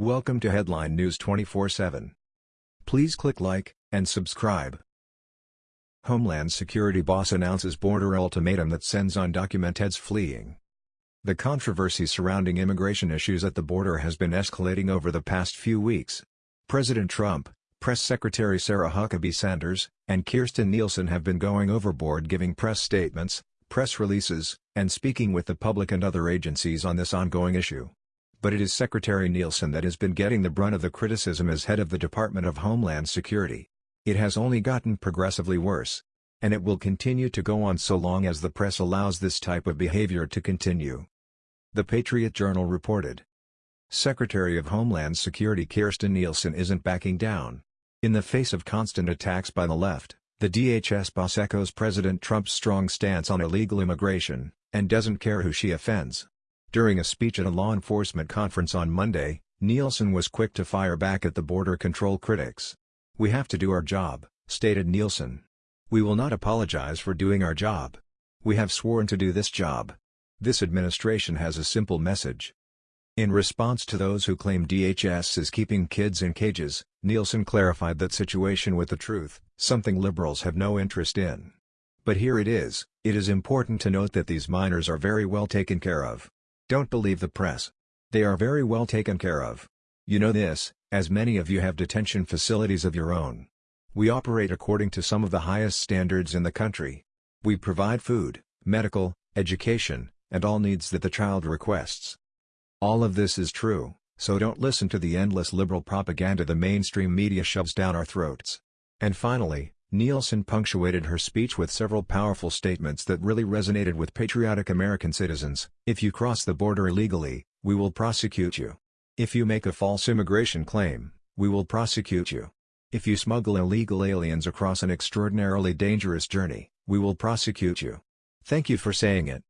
Welcome to Headline News 24/7. Please click like and subscribe. Homeland Security boss announces border ultimatum that sends undocumented fleeing. The controversy surrounding immigration issues at the border has been escalating over the past few weeks. President Trump, Press Secretary Sarah Huckabee Sanders, and Kirstjen Nielsen have been going overboard giving press statements, press releases, and speaking with the public and other agencies on this ongoing issue but it is Secretary Nielsen that has been getting the brunt of the criticism as head of the Department of Homeland Security. It has only gotten progressively worse. And it will continue to go on so long as the press allows this type of behavior to continue. The Patriot Journal reported. Secretary of Homeland Security Kirstjen Nielsen isn't backing down. In the face of constant attacks by the left, the DHS boss echoes President Trump's strong stance on illegal immigration, and doesn't care who she offends. During a speech at a law enforcement conference on Monday, Nielsen was quick to fire back at the border control critics. We have to do our job, stated Nielsen. We will not apologize for doing our job. We have sworn to do this job. This administration has a simple message. In response to those who claim DHS is keeping kids in cages, Nielsen clarified that situation with the truth, something liberals have no interest in. But here it is, it is important to note that these minors are very well taken care of. Don't believe the press. They are very well taken care of. You know this, as many of you have detention facilities of your own. We operate according to some of the highest standards in the country. We provide food, medical, education, and all needs that the child requests. All of this is true, so don't listen to the endless liberal propaganda the mainstream media shoves down our throats. And finally, Nielsen punctuated her speech with several powerful statements that really resonated with patriotic American citizens. If you cross the border illegally, we will prosecute you. If you make a false immigration claim, we will prosecute you. If you smuggle illegal aliens across an extraordinarily dangerous journey, we will prosecute you. Thank you for saying it.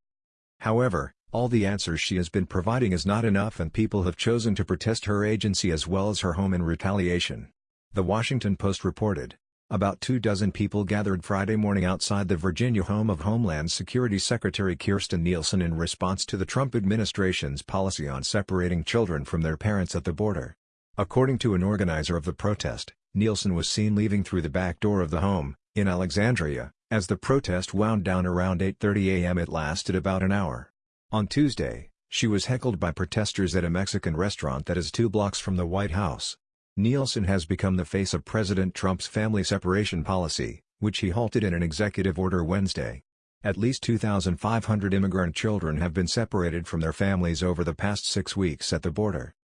However, all the answers she has been providing is not enough and people have chosen to protest her agency as well as her home in retaliation. The Washington Post reported, about two dozen people gathered Friday morning outside the Virginia home of Homeland Security Secretary Kirstjen Nielsen in response to the Trump administration's policy on separating children from their parents at the border. According to an organizer of the protest, Nielsen was seen leaving through the back door of the home, in Alexandria, as the protest wound down around 8.30 a.m. it lasted about an hour. On Tuesday, she was heckled by protesters at a Mexican restaurant that is two blocks from the White House. Nielsen has become the face of President Trump's family separation policy, which he halted in an executive order Wednesday. At least 2,500 immigrant children have been separated from their families over the past six weeks at the border.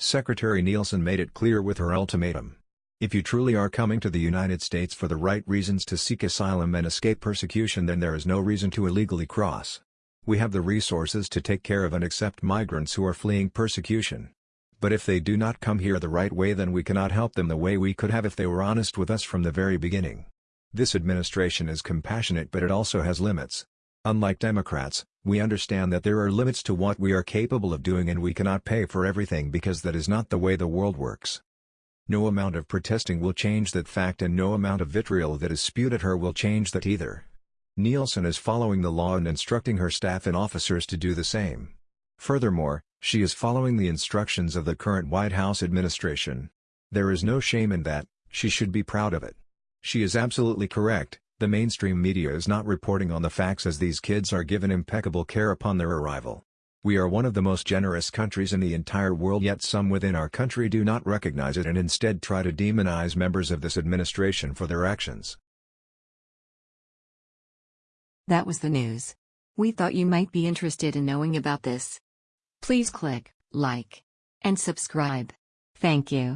Secretary Nielsen made it clear with her ultimatum. If you truly are coming to the United States for the right reasons to seek asylum and escape persecution then there is no reason to illegally cross. We have the resources to take care of and accept migrants who are fleeing persecution. But if they do not come here the right way then we cannot help them the way we could have if they were honest with us from the very beginning. This administration is compassionate but it also has limits. Unlike Democrats, we understand that there are limits to what we are capable of doing and we cannot pay for everything because that is not the way the world works. No amount of protesting will change that fact and no amount of vitriol that is spewed at her will change that either. Nielsen is following the law and instructing her staff and officers to do the same. Furthermore, she is following the instructions of the current White House administration. There is no shame in that, she should be proud of it. She is absolutely correct, the mainstream media is not reporting on the facts as these kids are given impeccable care upon their arrival. We are one of the most generous countries in the entire world yet some within our country do not recognize it and instead try to demonize members of this administration for their actions. That was the news. We thought you might be interested in knowing about this. Please click like and subscribe. Thank you.